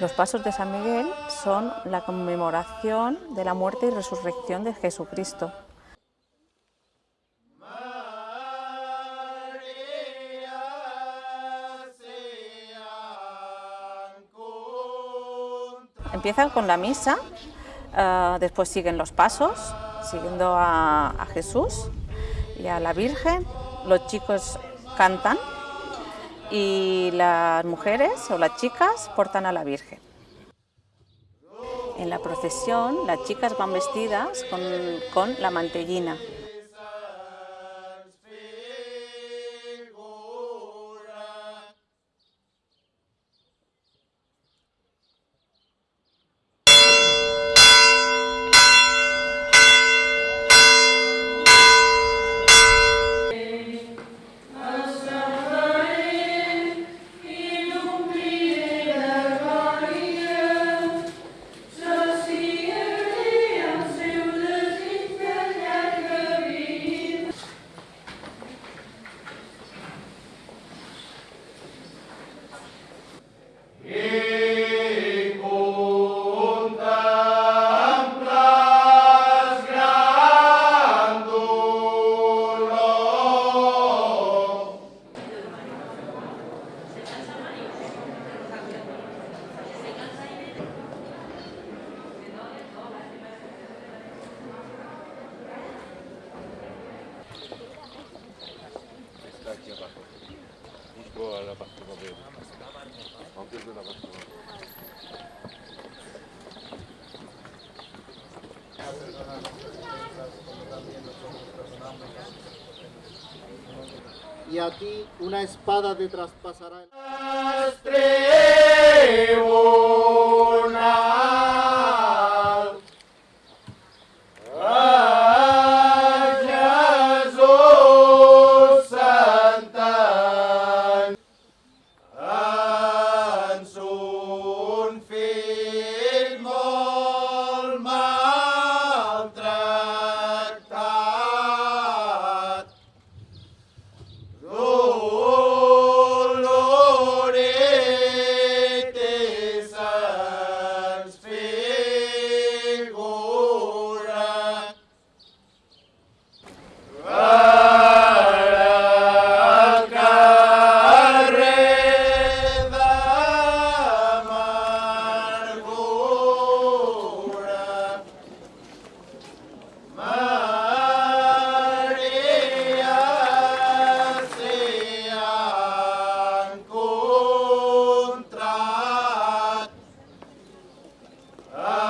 Los pasos de San Miguel son la conmemoración de la muerte y resurrección de Jesucristo. Empiezan con la misa, eh, después siguen los pasos, siguiendo a, Jesús y a la Virgen. Los chicos cantan y las mujeres o las chicas portan a la Virgen. En la procesión las chicas van vestidas con, con la mantellina. Busco a la pastora de Aunque es de la pastora. y a ti una espada te traspasará el... 来